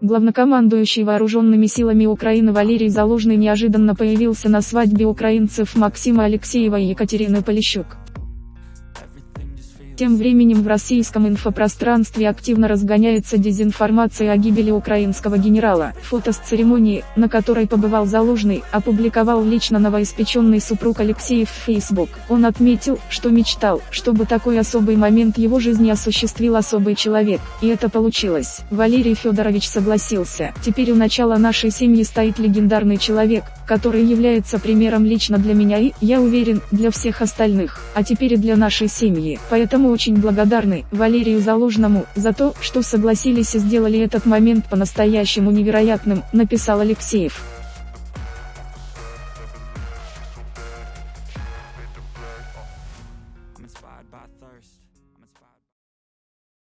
Главнокомандующий вооруженными силами Украины Валерий Залужный неожиданно появился на свадьбе украинцев Максима Алексеева и Екатерины Полищук. Тем временем в российском инфопространстве активно разгоняется дезинформация о гибели украинского генерала. Фото с церемонии, на которой побывал Залужный, опубликовал лично новоиспеченный супруг Алексеев в Facebook. Он отметил, что мечтал, чтобы такой особый момент его жизни осуществил особый человек, и это получилось. Валерий Федорович согласился. Теперь у начала нашей семьи стоит легендарный человек, который является примером лично для меня и, я уверен, для всех остальных, а теперь и для нашей семьи. Поэтому очень благодарны Валерию Залужному за то, что согласились и сделали этот момент по-настоящему невероятным, написал Алексеев. inspired.